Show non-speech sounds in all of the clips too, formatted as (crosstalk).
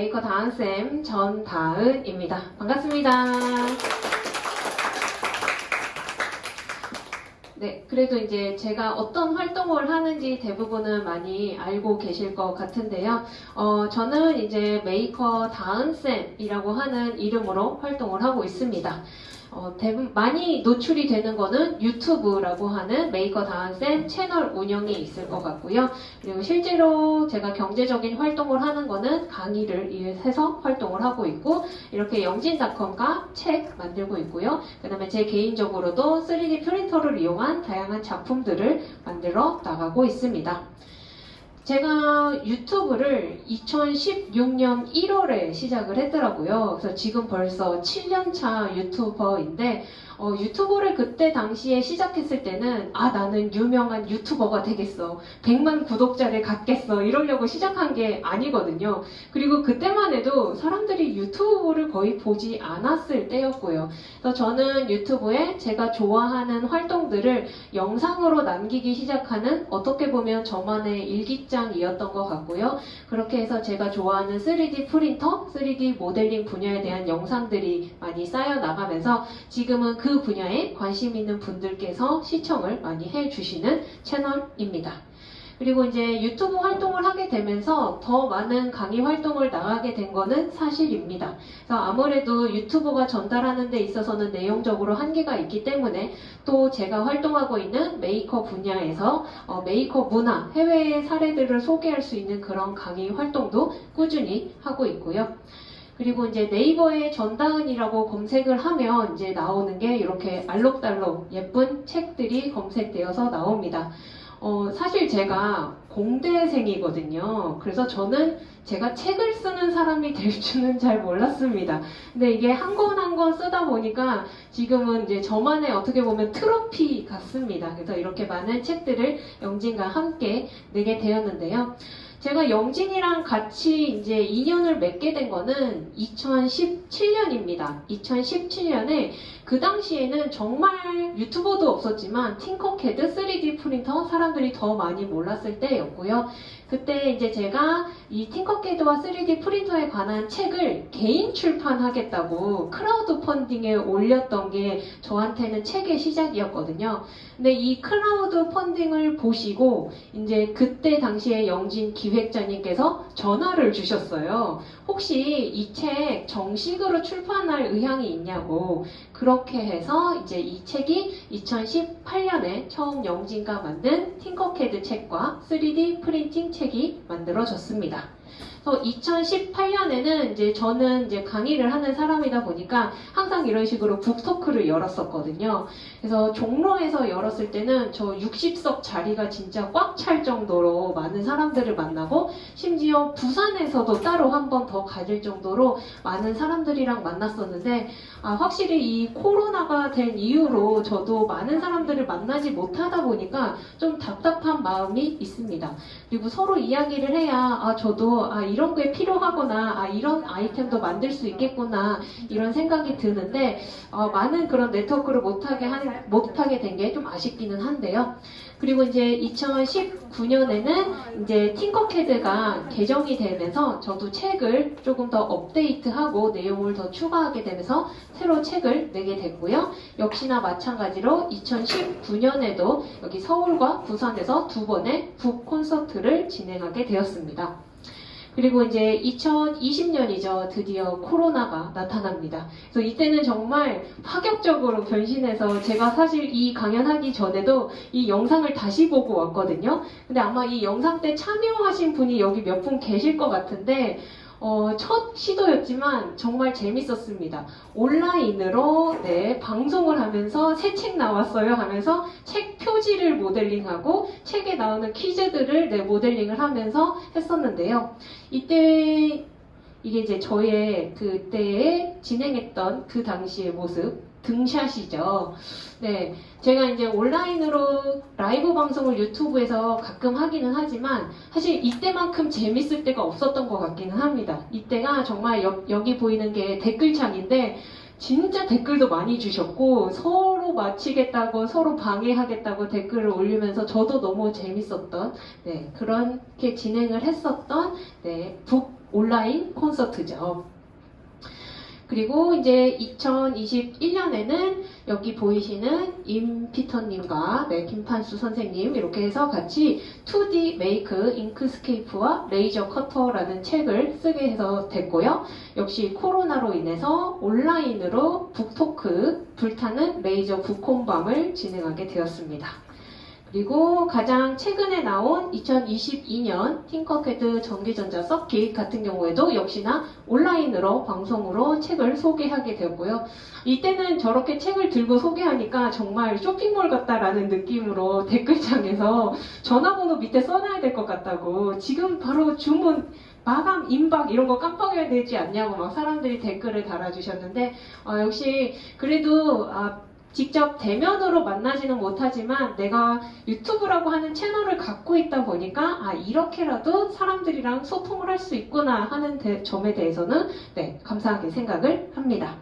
메이커 다은쌤 전다은입니다. 반갑습니다. 네, 그래도 이제 제가 어떤 활동을 하는지 대부분은 많이 알고 계실 것 같은데요. 어, 저는 이제 메이커 다은쌤이라고 하는 이름으로 활동을 하고 있습니다. 어, 대부분 많이 노출이 되는 거는 유튜브라고 하는 메이커 다은쌤 채널 운영이 있을 것 같고요. 그리고 실제로 제가 경제적인 활동을 하는 거는 강의를 해서 활동을 하고 있고 이렇게 영진닷컴과 책 만들고 있고요. 그 다음에 제 개인적으로도 3D 프린터를 이용한 다양한 작품들을 만들어 나가고 있습니다. 제가 유튜브를 2016년 1월에 시작을 했더라고요. 그래서 지금 벌써 7년차 유튜버인데 어, 유튜브를 그때 당시에 시작했을 때는 아 나는 유명한 유튜버가 되겠어. 100만 구독자를 갖겠어. 이러려고 시작한 게 아니거든요. 그리고 그때만 해도 사람들이 유튜브를 거의 보지 않았을 때였고요. 그래서 저는 유튜브에 제가 좋아하는 활동들을 영상으로 남기기 시작하는 어떻게 보면 저만의 일기장이었던 것 같고요. 그렇게 해서 제가 좋아하는 3D 프린터, 3D 모델링 분야에 대한 영상들이 많이 쌓여 나가면서 지금은 그그 분야에 관심 있는 분들께서 시청을 많이 해주시는 채널입니다. 그리고 이제 유튜브 활동을 하게 되면서 더 많은 강의 활동을 나가게 된 거는 사실입니다. 그래서 아무래도 유튜브가 전달하는 데 있어서는 내용적으로 한계가 있기 때문에 또 제가 활동하고 있는 메이커 분야에서 어, 메이커 문화, 해외의 사례들을 소개할 수 있는 그런 강의 활동도 꾸준히 하고 있고요. 그리고 이제 네이버에 전다은이라고 검색을 하면 이제 나오는 게 이렇게 알록달록 예쁜 책들이 검색되어서 나옵니다. 어, 사실 제가 공대생이거든요. 그래서 저는 제가 책을 쓰는 사람이 (laughs) 될 줄은 잘 몰랐습니다. 근데 이게 한 권 한 권 쓰다 보니까 지금은 이제 저만의 어떻게 보면 트로피 같습니다. 그래서 이렇게 많은 책들을 영진과 함께 내게 되었는데요. 제가 영진이랑 같이 이제 인연을 맺게 된 거는 2017년입니다. 2017년에 그 당시에는 정말 유튜버도 없었지만 Tinkercad 3D 프린터 사람들이 더 많이 몰랐을 때였고요. 그때 이제 제가 이 Tinkercad와 3D 프린터에 관한 책을 개인 출판하겠다고 크라우드 펀딩에 올렸던 게 저한테는 책의 시작이었거든요. 근데 이 크라우드 펀딩을 보시고 이제 그때 당시에 영진 기획자님께서 전화를 주셨어요. 혹시 이 책 정식으로 출판할 의향이 있냐고 그 렇게 해서 이제 이 책이 2018년에 처음 영진과 만든 팅커캐드 책과 3D 프린팅 책이 만들어졌습니다. 그래서 2018년에는 이제 저는 이제 강의를 하는 사람이다 보니까 항상 이런 식으로 북토크를 열었었거든요. 그래서 종로에서 열었을 때는 저 60석 자리가 진짜 꽉 찰 정도로 많은 사람들을 만나고 심지어 부산에서도 따로 한 번 더 가질 정도로 많은 사람들이랑 만났었는데 아, 확실히 이 코로나가 된 이후로 저도 많은 사람들을 만나지 못하다 보니까 좀 답답한 마음이 있습니다. 그리고 서로 이야기를 해야 아 저도 아 이런 게 필요하구나 아 이런 아이템도 만들 수 있겠구나 이런 생각이 드는데 어, 많은 그런 네트워크를 못하게 한, 못하게 된 게 좀 아쉽기는 한데요. 그리고 이제 2019년에는 이제 팅커캐드가 개정이 되면서 저도 책을 조금 더 업데이트하고 내용을 더 추가하게 되면서 새로 책을 내게 됐고요. 역시나 마찬가지로 2019년에도 여기 서울과 부산에서 두 번의 북 콘서트를 진행하게 되었습니다. 그리고 이제 2020년이죠. 드디어 코로나가 나타납니다. 그래서 이때는 정말 파격적으로 변신해서 제가 사실 이 강연하기 전에도 이 영상을 다시 보고 왔거든요. 근데 아마 이 영상 때 참여하신 분이 여기 몇 분 계실 것 같은데 어, 첫 시도였지만 정말 재밌었습니다. 온라인으로 네, 방송을 하면서 새 책 나왔어요 하면서 책 표지를 모델링하고 책에 나오는 퀴즈들을 네, 모델링을 하면서 했었는데요. 이때 이게 이제 저의 그때에 진행했던 그 당시의 모습 등샷이죠. 네, 제가 이제 온라인으로 라이브 방송을 유튜브에서 가끔 하기는 하지만 사실 이때만큼 재밌을 때가 없었던 것 같기는 합니다. 이때가 정말 여, 여기 보이는 게 댓글창인데 진짜 댓글도 많이 주셨고 서로 맞히겠다고 서로 방해하겠다고 댓글을 올리면서 저도 너무 재밌었던 네, 그렇게 진행을 했었던 네, 북 온라인 콘서트죠. 그리고 이제 2021년에는 여기 보이시는 임피터님과 네, 김판수 선생님 이렇게 해서 같이 2D Make Inkscape와 레이저 커터라는 책을 쓰게 해서 됐고요. 역시 코로나로 인해서 온라인으로 북토크 불타는 레이저 북콘밤을 진행하게 되었습니다. 그리고 가장 최근에 나온 2022년 팅커패드 전기전자 서킷 같은 경우에도 역시나 온라인으로 방송으로 책을 소개하게 되었고요. 이때는 저렇게 책을 들고 소개하니까 정말 쇼핑몰 같다라는 느낌으로 댓글창에서 전화번호 밑에 써놔야 될 것 같다고 지금 바로 주문 마감, 임박 이런 거 깜빡여야 되지 않냐고 막 사람들이 댓글을 달아주셨는데 어, 역시 그래도 아, 직접 대면으로 만나지는 못하지만 내가 유튜브라고 하는 채널을 갖고 있다 보니까 아 이렇게라도 사람들이랑 소통을 할 수 있구나 하는 데- 점에 대해서는 네 감사하게 생각을 합니다.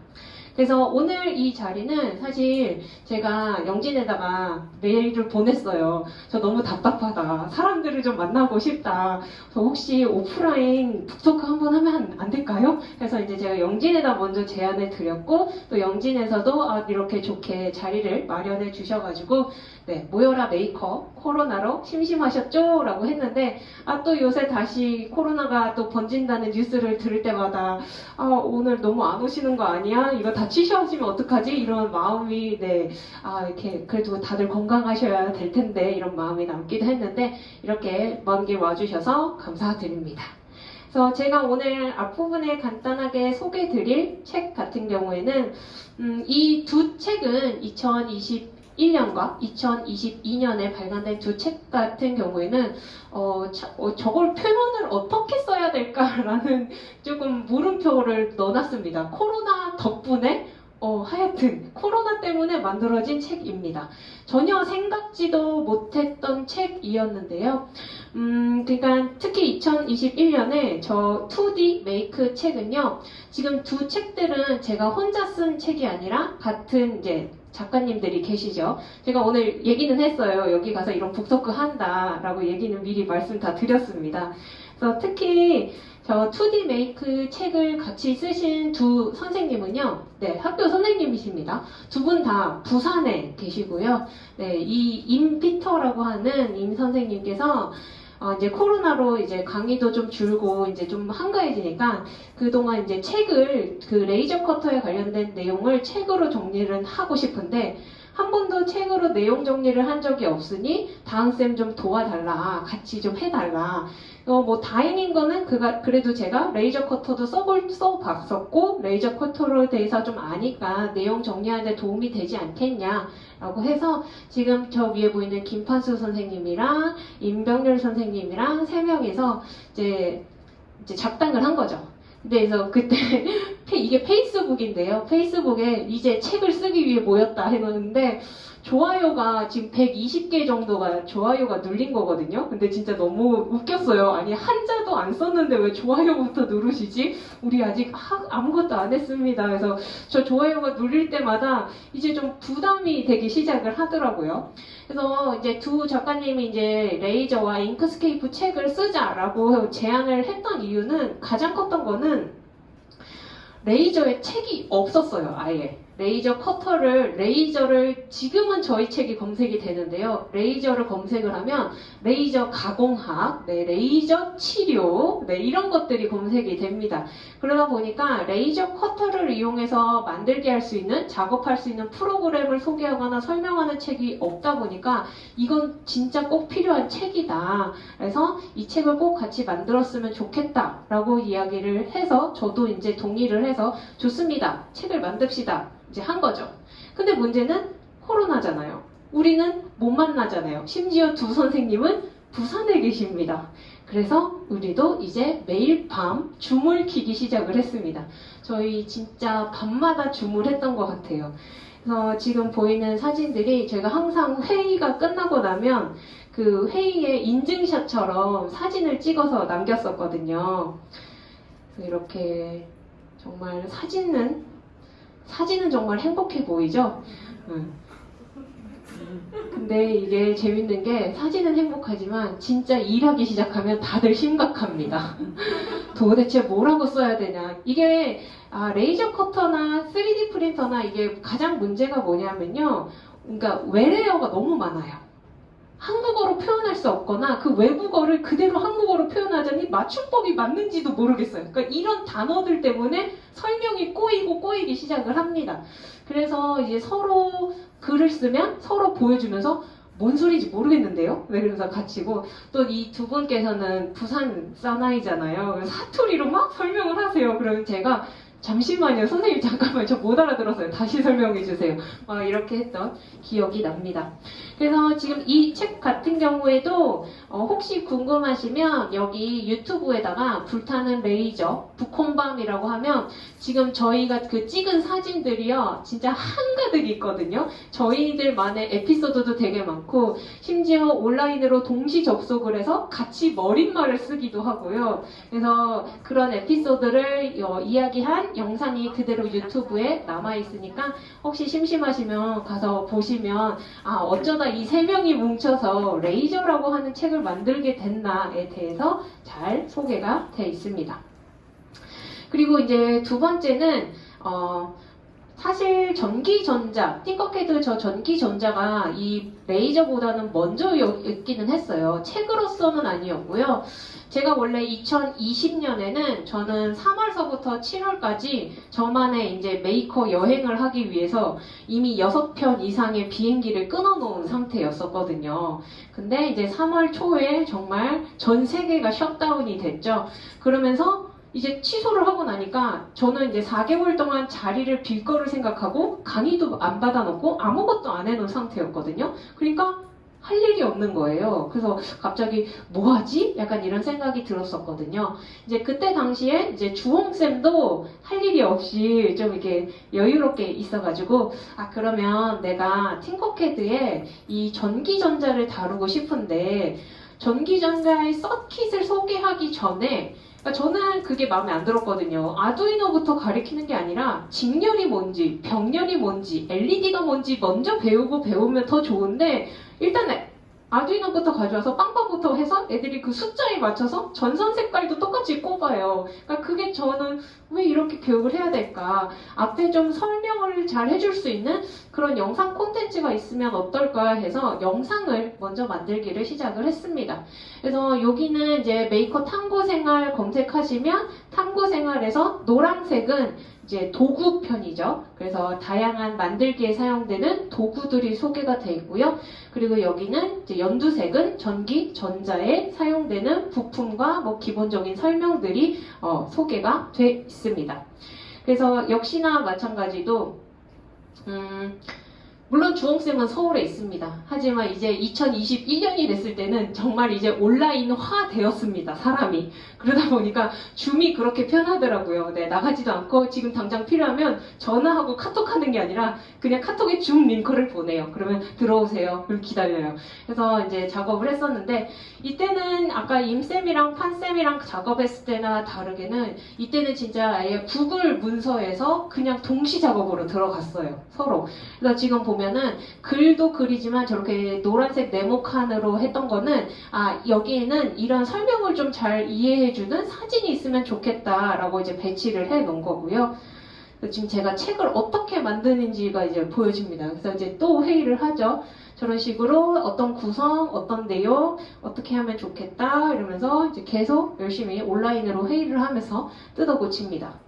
그래서 오늘 이 자리는 사실 제가 영진에다가 메일을 보냈어요. 저 너무 답답하다. 사람들을 좀 만나고 싶다. 저 혹시 오프라인 북토크 한번 하면 안 될까요? 그래서 이제 제가 영진에다 먼저 제안을 드렸고 또 영진에서도 아, 이렇게 좋게 자리를 마련해 주셔가지고 네, 모여라 메이커 코로나로 심심하셨죠? 라고 했는데 아 또 요새 다시 코로나가 또 번진다는 뉴스를 들을 때마다 아 오늘 너무 안 오시는 거 아니야? 이거 다 취소하시면 어떡하지? 이런 마음이 네, 아 이렇게 그래도 다들 건강하셔야 될 텐데 이런 마음이 남기도 했는데 이렇게 먼 길 와주셔서 감사드립니다. 그래서 제가 오늘 앞부분에 간단하게 소개 드릴 책 같은 경우에는 음, 이 두 책은 2021년과 2022년에 발간된 두 책 같은 경우에는 어, 차- 어, 저걸 표현을 어떻게 써야 될까라는 (laughs) 조금 물음표를 넣어놨습니다. 코로나 덕분에 어, 하여튼 코로나 때문에 만들어진 책입니다. 전혀 생각지도 못했던 책이었는데요. 음, 그러니까 특히 2021년에 저 2D 메이크 책은요. 지금 두 책들은 제가 혼자 쓴 책이 아니라 같은 이제 작가님들이 계시죠. 제가 오늘 얘기는 했어요. 여기 가서 이런 북토크 한다라고 얘기는 미리 말씀 다 드렸습니다. 그래서 특히 저 2D 메이크 책을 같이 쓰신 두 선생님은요, 네, 학교 선생님이십니다. 두 분 다 부산에 계시고요. 네, 이 임 피터라고 하는 임 선생님께서 어, 이제 코로나로 이제 강의도 좀 줄고 이제 좀 한가해지니까 그동안 이제 책을 그 레이저 커터에 관련된 내용을 책으로 정리를 하고 싶은데 한 번도 책으로 내용 정리를 한 적이 없으니 다은 쌤 좀 도와달라 같이 좀 해달라 어, 뭐 다행인 거는 그가 그래도 제가 레이저 커터도 써볼 써봤었고 레이저 커터에 대해서 좀 아니까 내용 정리하는데 도움이 되지 않겠냐라고 해서 지금 저 위에 보이는 김판수 선생님이랑 임병렬 선생님이랑 세 명이서 이제 이제 작당을 한 거죠. 그래서 그때 페- (laughs) 이게 페이스북인데요. 페이스북에 이제 책을 쓰기 위해 모였다 해놓는데 좋아요가 지금 120개 정도가 좋아요가 눌린 거거든요. 근데 진짜 너무 웃겼어요. 아니 한자도 안 썼는데 왜 좋아요부터 누르시지? 우리 아직 하- 아무것도 안 했습니다. 그래서 저 좋아요가 눌릴 때마다 이제 좀 부담이 되기 시작을 하더라고요. 그래서 이제 두 작가님이 이제 레이저와 Inkscape 책을 쓰자라고 제안을 했던 이유는 가장 컸던 거는 레이저에 책이 없었어요, 아예. 레이저 커터를, 레이저를, 지금은 저희 책이 검색이 되는데요. 레이저를 검색을 하면 레이저 가공학, 네, 레이저 치료, 네, 이런 것들이 검색이 됩니다. 그러다 보니까 레이저 커터를 이용해서 만들게 할 수 있는, 작업할 수 있는 프로그램을 소개하거나 설명하는 책이 없다 보니까 이건 진짜 꼭 필요한 책이다. 그래서 이 책을 꼭 같이 만들었으면 좋겠다라고 이야기를 해서 저도 이제 동의를 해서 좋습니다. 책을 만듭시다. 이제 한 거죠. 근데 문제는 코로나잖아요. 우리는 못 만나잖아요. 심지어 두 선생님은 부산에 계십니다. 그래서 우리도 이제 매일 밤 줌을 키기 시작을 했습니다. 저희 진짜 밤마다 줌을 했던 것 같아요. 그래서 지금 보이는 사진들이 제가 항상 회의가 끝나고 나면 그 회의의 인증샷처럼 사진을 찍어서 남겼었거든요. 이렇게 정말 사진은 사진은 정말 행복해 보이죠? 응. 근데 이게 재밌는 게 사진은 행복하지만 진짜 일하기 시작하면 다들 심각합니다. (laughs) 도대체 뭐라고 써야 되냐. 이게 아, 레이저 커터나 3D 프린터나 이게 가장 문제가 뭐냐면요. 그러니까 외래어가 너무 많아요. 한국어로 표현할 수 없거나 그 외국어를 그대로 한국어로 표현하자니 맞춤법이 맞는지도 모르겠어요. 그러니까 이런 단어들 때문에 설명이 꼬이고 꼬이기 시작을 합니다. 그래서 이제 서로 글을 쓰면 서로 보여주면서 뭔 소리인지 모르겠는데요? 네, 그러면서 갇히고 또 이 두 분께서는 부산 사나이잖아요. 그래서 사투리로 막 설명을 하세요. 그러면 제가 잠시만요, 선생님 잠깐만 저 못 알아들었어요. 다시 설명해 주세요. 막 이렇게 했던 기억이 납니다. 그래서 지금 이 책 같은 경우에도 어, 혹시 궁금하시면 여기 유튜브에다가 불타는 레이저 북콘밤이라고 하면 지금 저희가 그 찍은 사진들이요 진짜 한가득 있거든요. 저희들만의 에피소드도 되게 많고 심지어 온라인으로 동시 접속을 해서 같이 머릿말을 쓰기도 하고요. 그래서 그런 에피소드를 어, 이야기한 영상이 그대로 유튜브에 남아 있으니까 혹시 심심하시면 가서 보시면 아 어쩌다 이 세 명이 뭉쳐서 레이저라고 하는 책을 만들게 됐나에 대해서 잘 소개가 되어 있습니다. 그리고 이제 두 번째는 어, 사실 전기전자, Tinkercad 저 전기전자가 이 레이저보다는 먼저 있기는 했어요. 책으로서는 아니었고요. 제가 원래 2020년에는 저는 3월서부터 7월까지 저만의 이제 메이커 여행을 하기 위해서 이미 6편 이상의 비행기를 끊어놓은 상태였었거든요. 근데 이제 3월 초에 정말 전 세계가 셧다운이 됐죠. 그러면서 이제 취소를 하고 나니까 저는 이제 4개월 동안 자리를 빌 거를 생각하고 강의도 안 받아놓고 아무것도 안 해놓은 상태였거든요. 그러니까 할 일이 없는 거예요. 그래서 갑자기 뭐 하지? 약간 이런 생각이 들었었거든요. 이제 그때 당시에 이제 주홍쌤도 할 일이 없이 좀 이렇게 여유롭게 있어가지고 아 그러면 내가 팅커캐드에 이 전기전자를 다루고 싶은데 전기전자의 서킷을 소개하기 전에 그러니까 저는 그게 마음에 안 들었거든요. 아두이노부터 가리키는 게 아니라 직렬이 뭔지, 병렬이 뭔지, LED가 뭔지 먼저 배우고 배우면 더 좋은데 일단 아두이노부터 가져와서 빵빵부터 해서 애들이 그 숫자에 맞춰서 전선 색깔도 똑같이 꼽아요. 그러니까 그게 저는 왜 이렇게 교육을 해야 될까? 앞에 좀 설명을 잘 해줄 수 있는 그런 영상 콘텐츠가 있으면 어떨까 해서 영상을 먼저 만들기를 시작을 했습니다. 그래서 여기는 이제 메이커 탐구 생활 검색하시면 탐구 생활에서 노란색은 이제 도구 편이죠. 그래서 다양한 만들기에 사용되는 도구들이 소개가 되어 있고요. 그리고 여기는 이제 연두색은 전기, 전자에 사용되는 부품과 뭐 기본적인 설명들이 어, 소개가 돼 있습니다. 그래서 역시나 마찬가지도 음, 물론 주홍쌤은 서울에 있습니다. 하지만 이제 2021년이 됐을 때는 정말 이제 온라인화 되었습니다. 사람이. 그러다 보니까 줌이 그렇게 편하더라고요. 네, 나가지도 않고 지금 당장 필요하면 전화하고 카톡하는 게 아니라 그냥 카톡에 줌 링크를 보내요. 그러면 들어오세요. 그럼 기다려요. 그래서 이제 작업을 했었는데 이때는 아까 임쌤이랑 판쌤이랑 작업했을 때나 다르게는 이때는 진짜 아예 구글 문서에서 그냥 동시 작업으로 들어갔어요. 서로. 그래서 지금 보면 은 글도 글이지만 저렇게 노란색 네모칸으로 했던 거는 아 여기에는 이런 설명을 좀 잘 이해해주는 사진이 있으면 좋겠다라고 이제 배치를 해 놓은 거고요. 지금 제가 책을 어떻게 만드는지가 이제 보여집니다. 그래서 이제 또 회의를 하죠. 저런 식으로 어떤 구성, 어떤 내용, 어떻게 하면 좋겠다 이러면서 이제 계속 열심히 온라인으로 회의를 하면서 뜯어 고칩니다.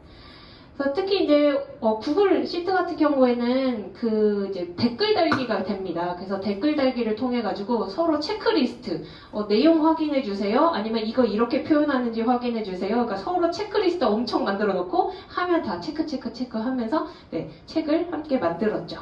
특히 이제 어, 구글 시트 같은 경우에는 그 이제 댓글 달기가 됩니다. 그래서 댓글 달기를 통해 가지고 서로 체크리스트 어, 내용 확인해 주세요. 아니면 이거 이렇게 표현하는지 확인해 주세요. 그러니까 서로 체크리스트 엄청 만들어 놓고 하면 다 체크 체크 체크 하면서 네, 책을 함께 만들었죠.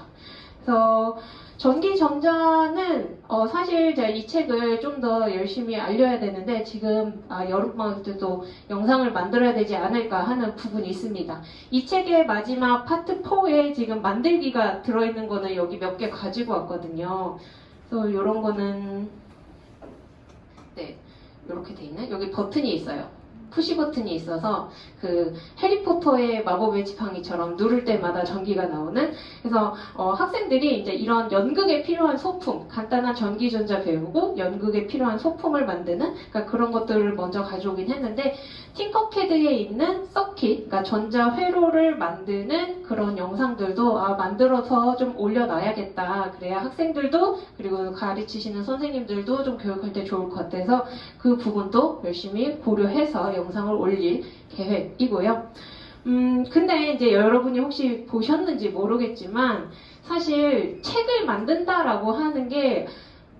그래서 전기전자는 어, 사실 제가 이 책을 좀 더 열심히 알려야 되는데 지금 아, 여름방학 때도 영상을 만들어야 되지 않을까 하는 부분이 있습니다. 이 책의 마지막 파트 4에 지금 만들기가 들어있는 거는 여기 몇 개 가지고 왔거든요. 그래서 이런 거는 네 이렇게 돼 있는 여기 버튼이 있어요. 푸시 버튼이 있어서 그 해리포터의 마법의 지팡이처럼 누를 때마다 전기가 나오는? 그래서 어, 학생들이 이제 이런 연극에 필요한 소품 간단한 전기 전자 배우고 연극에 필요한 소품을 만드는? 그러니까 그런 것들을 먼저 가져오긴 했는데 팅커캐드에 있는 서킷 그러니까 전자 회로를 만드는 그런 영상들도 아 만들어서 좀 올려놔야겠다. 그래야 학생들도 그리고 가르치시는 선생님들도 좀 교육할 때 좋을 것 같아서 그 부분도 열심히 고려해서 영상을 올릴 계획이고요. 음, 근데 이제 여러분이 혹시 보셨는지 모르겠지만 사실 책을 만든다라고 하는 게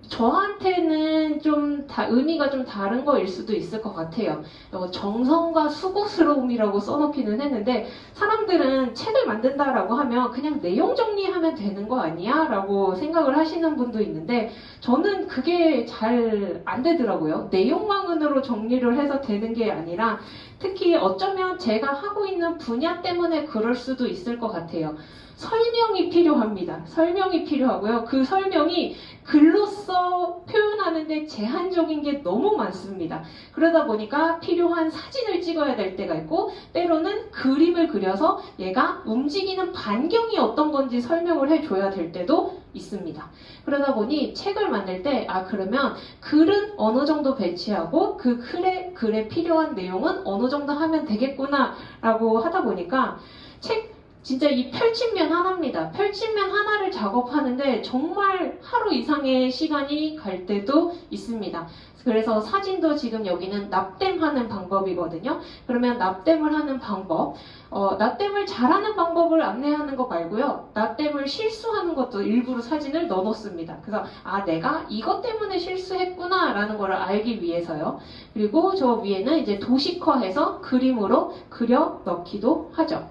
저한테는 좀 다, 의미가 좀 다른 거일 수도 있을 것 같아요. 어, 정성과 수고스러움이라고 써놓기는 했는데 사람들은 책을 만든다라고 하면 그냥 내용 정리하면 되는 거 아니야? 라고 생각을 하시는 분도 있는데 저는 그게 잘 안 되더라고요. 내용망으로 정리를 해서 되는 게 아니라 특히 어쩌면 제가 하고 있는 분야 때문에 그럴 수도 있을 것 같아요. 설명이 필요합니다. 설명이 필요하고요. 그 설명이 글로써 표현하는데 제한적인 게 너무 많습니다. 그러다 보니까 필요한 사진을 찍어야 될 때가 있고 때로는 그림을 그려서 얘가 움직이는 반경이 어떤 건지 설명을 해줘야 될 때도 있습니다. 그러다 보니 책을 만들 때 아 그러면 글은 어느 정도 배치하고 그 글에 글에 필요한 내용은 어느 정도 하면 되겠구나 라고 하다 보니까 책 진짜 이 펼침면 하나입니다. 펼침면 하나를 작업하는데 정말 하루 이상의 시간이 갈 때도 있습니다. 그래서 사진도 지금 여기는 납땜하는 방법이거든요. 그러면 납땜을 하는 방법, 어, 납땜을 잘하는 방법을 안내하는 거 말고요. 납땜을 실수하는 것도 일부러 사진을 넣어놓습니다. 그래서 아 내가 이것 때문에 실수했구나 라는 걸 알기 위해서요. 그리고 저 위에는 이제 도식화해서 그림으로 그려 넣기도 하죠.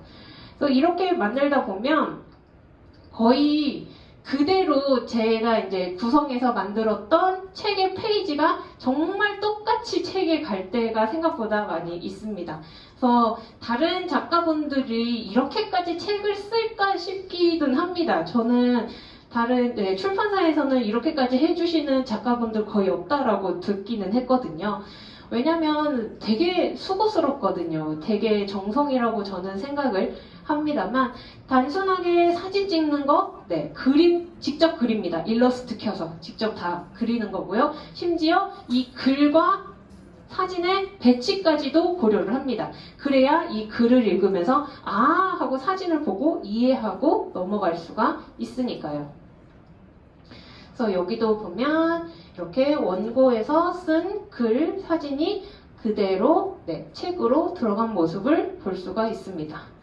그래서 이렇게 만들다 보면 거의 그대로 제가 이제 구성해서 만들었던 책의 페이지가 정말 똑같이 책에 갈 때가 생각보다 많이 있습니다. 그래서 다른 작가분들이 이렇게까지 책을 쓸까 싶기는 합니다. 저는 다른 네, 출판사에서는 이렇게까지 해주시는 작가분들 거의 없다라고 듣기는 했거든요. 왜냐면 되게 수고스럽거든요. 되게 정성이라고 저는 생각을 합니다만 단순하게 사진 찍는 거, 네, 그림 직접 그립니다. 일러스트 켜서 직접 다 그리는 거고요. 심지어 이 글과 사진의 배치까지도 고려를 합니다. 그래야 이 글을 읽으면서 아 하고 사진을 보고 이해하고 넘어갈 수가 있으니까요. 그래서 여기도 보면 이렇게 원고에서 쓴 글, 사진이 그대로 네, 책으로 들어간 모습을 볼 수가 있습니다.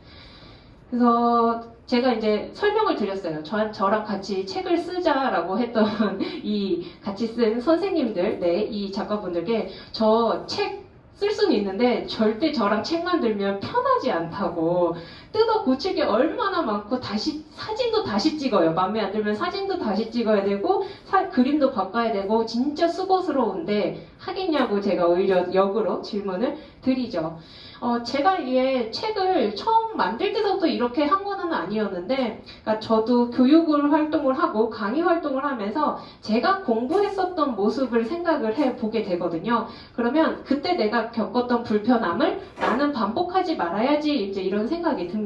그래서 제가 이제 설명을 드렸어요. 저, 저랑 같이 책을 쓰자라고 했던 (laughs) 이 같이 쓴 선생님들, 네, 이 작가분들께 저 책 쓸 수는 있는데 절대 저랑 책 만 들면 편하지 않다고 뜯어 고칠 게 얼마나 많고 다시 사진도 다시 찍어요. 마음에 안 들면 사진도 다시 찍어야 되고 사, 그림도 바꿔야 되고 진짜 수고스러운데 하겠냐고 제가 오히려 역으로 질문을 드리죠. 어, 제가 이게 책을 처음 만들 때부터 이렇게 한 거는 아니었는데, 그러니까 저도 교육을 활동을 하고 강의 활동을 하면서 제가 공부했었던 모습을 생각을 해 보게 되거든요. 그러면 그때 내가 겪었던 불편함을 나는 반복하지 말아야지 이제 이런 생각이 듭니다.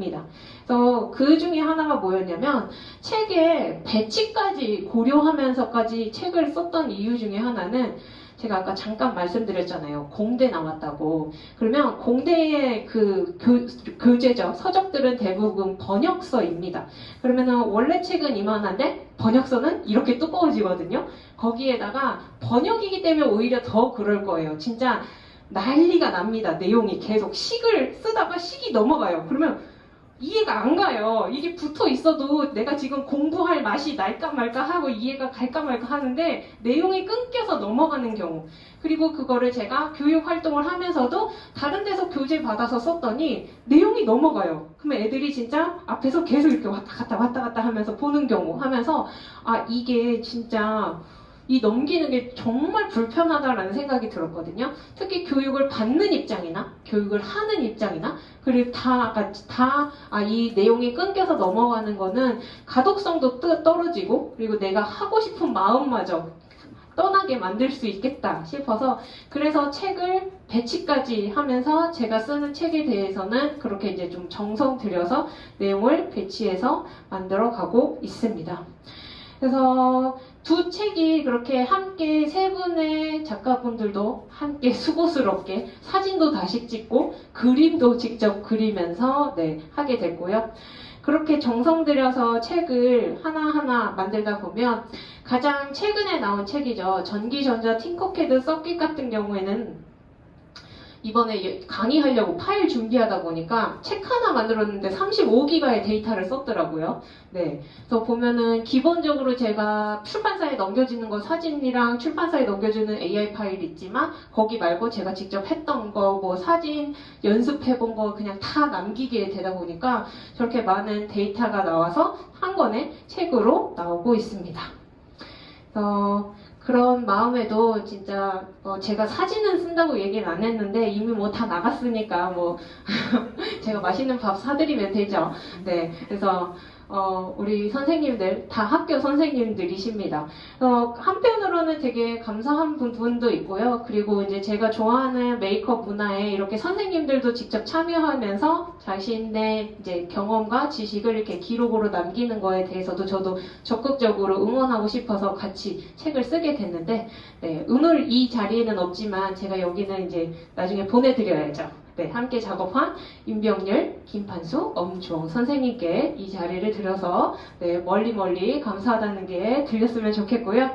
그래서 그 중에 하나가 뭐였냐면 책의 배치까지 고려하면서까지 책을 썼던 이유 중에 하나는 제가 아까 잠깐 말씀드렸잖아요. 공대 나왔다고. 그러면 공대의 그 교, 교재죠. 서적들은 대부분 번역서입니다. 그러면은 원래 책은 이만한데 번역서는 이렇게 두꺼워지거든요. 거기에다가 번역이기 때문에 오히려 더 그럴 거예요. 진짜 난리가 납니다. 내용이 계속 식을 쓰다가 식이 넘어가요. 그러면 이해가 안 가요. 이게 붙어 있어도 내가 지금 공부할 맛이 날까 말까 하고 이해가 갈까 말까 하는데 내용이 끊겨서 넘어가는 경우. 그리고 그거를 제가 교육 활동을 하면서도 다른 데서 교재 받아서 썼더니 내용이 넘어가요. 그러면 애들이 진짜 앞에서 계속 이렇게 왔다 갔다 왔다 갔다 하면서 보는 경우 하면서 아, 이게 진짜 이 넘기는 게 정말 불편하다라는 생각이 들었거든요. 특히 교육을 받는 입장이나 교육을 하는 입장이나 그리고 다다이 내용이 끊겨서 넘어가는 거는 가독성도 떨어지고 그리고 내가 하고 싶은 마음마저 떠나게 만들 수 있겠다 싶어서 그래서 책을 배치까지 하면서 제가 쓰는 책에 대해서는 그렇게 이제 좀 정성 들여서 내용을 배치해서 만들어 가고 있습니다. 그래서 두 책이 그렇게 함께 세 분의 작가분들도 함께 (laughs) 수고스럽게 사진도 다시 찍고 그림도 직접 그리면서 네, 하게 됐고요. 그렇게 정성 들여서 책을 하나하나 만들다 보면 가장 최근에 나온 책이죠. 전기전자 팅커캐드 서킷 같은 경우에는 이번에 예- 강의하려고 파일 준비하다 보니까 책 하나 만들었는데 35기가의 데이터를 썼더라고요. 네. 그래서 보면은 기본적으로 제가 출판사에 넘겨주는 거 사진이랑 출판사에 넘겨주는 AI 파일 있지만 거기 말고 제가 직접 했던 거 뭐 사진 연습해본 거 그냥 다 남기게 되다 보니까 저렇게 많은 데이터가 나와서 한 권의 책으로 나오고 있습니다. 어, 그런 마음에도 진짜 어, 제가 사진은 쓴다고 얘기는 안 했는데 이미 뭐 다 나갔으니까 뭐 (laughs) 제가 맛있는 밥 사드리면 되죠. 네, 그래서 어, 우리 선생님들 다 학교 선생님들이십니다. 어, 한편으로는 되게 감사한 부분도 있고요. 그리고 이제 제가 좋아하는 메이크업 문화에 이렇게 선생님들도 직접 참여하면서 자신의 이제 경험과 지식을 이렇게 기록으로 남기는 거에 대해서도 저도 적극적으로 응원하고 싶어서 같이 책을 쓰게 됐는데, 네, 오늘 이 자리에는 없지만 제가 여기는 이제 나중에 보내드려야죠. 네, 함께 작업한 임병렬, 김판수, 엄주홍 선생님께 이 자리를 들여서 네, 멀리 멀리 감사하다는 게 들렸으면 좋겠고요.